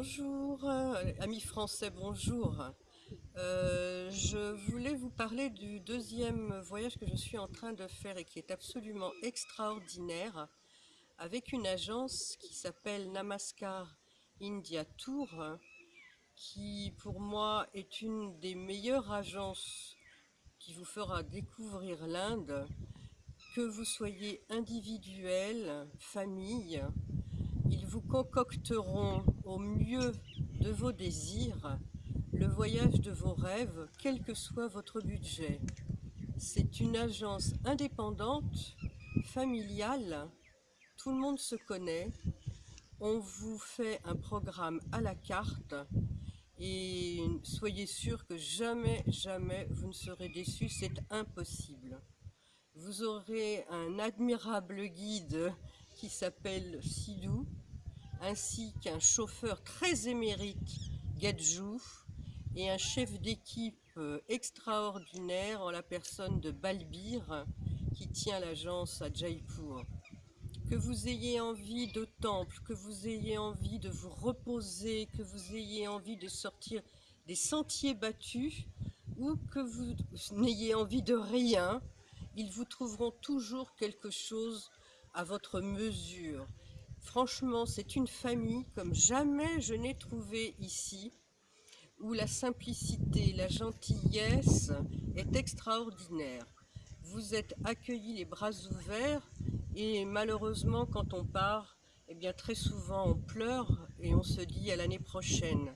Bonjour, euh, amis français, bonjour. Euh, je voulais vous parler du deuxième voyage que je suis en train de faire et qui est absolument extraordinaire avec une agence qui s'appelle Namaskar India Tour qui pour moi est une des meilleures agences qui vous fera découvrir l'Inde que vous soyez individuel, famille, vous concocteront au mieux de vos désirs le voyage de vos rêves, quel que soit votre budget. C'est une agence indépendante, familiale, tout le monde se connaît. On vous fait un programme à la carte et soyez sûr que jamais, jamais vous ne serez déçus, c'est impossible. Vous aurez un admirable guide qui s'appelle Sidou, ainsi qu'un chauffeur très émérite, Gadjou, et un chef d'équipe euh, extraordinaire en la personne de Balbir, qui tient l'agence à Jaipur. Que vous ayez envie de temple, que vous ayez envie de vous reposer, que vous ayez envie de sortir des sentiers battus, ou que vous n'ayez envie de rien, ils vous trouveront toujours quelque chose à votre mesure. Franchement, c'est une famille comme jamais je n'ai trouvé ici, où la simplicité, la gentillesse est extraordinaire. Vous êtes accueillis les bras ouverts et malheureusement quand on part, eh bien très souvent on pleure et on se dit à l'année prochaine.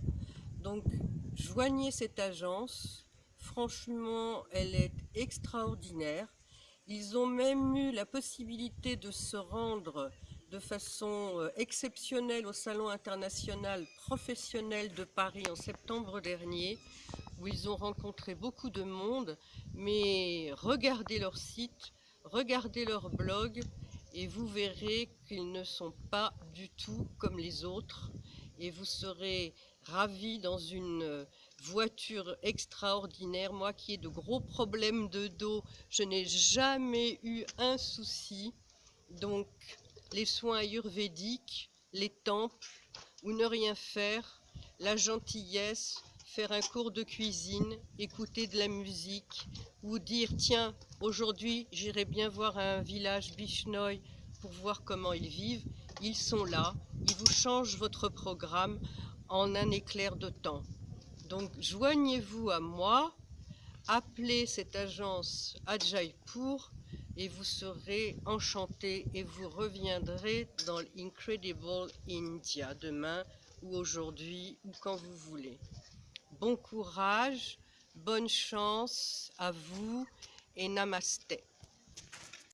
Donc joignez cette agence, franchement elle est extraordinaire. Ils ont même eu la possibilité de se rendre de façon euh, exceptionnelle au Salon international professionnel de Paris en septembre dernier, où ils ont rencontré beaucoup de monde, mais regardez leur site, regardez leur blog, et vous verrez qu'ils ne sont pas du tout comme les autres, et vous serez ravis dans une voiture extraordinaire. Moi qui ai de gros problèmes de dos, je n'ai jamais eu un souci. Donc, les soins ayurvédiques, les temples, ou ne rien faire, la gentillesse, faire un cours de cuisine, écouter de la musique, ou dire tiens, aujourd'hui j'irai bien voir un village Bishnoi pour voir comment ils vivent, ils sont là, ils vous changent votre programme en un éclair de temps. Donc joignez-vous à moi, appelez cette agence à et vous serez enchanté et vous reviendrez dans l'Incredible India demain ou aujourd'hui ou quand vous voulez. Bon courage, bonne chance à vous et namasté.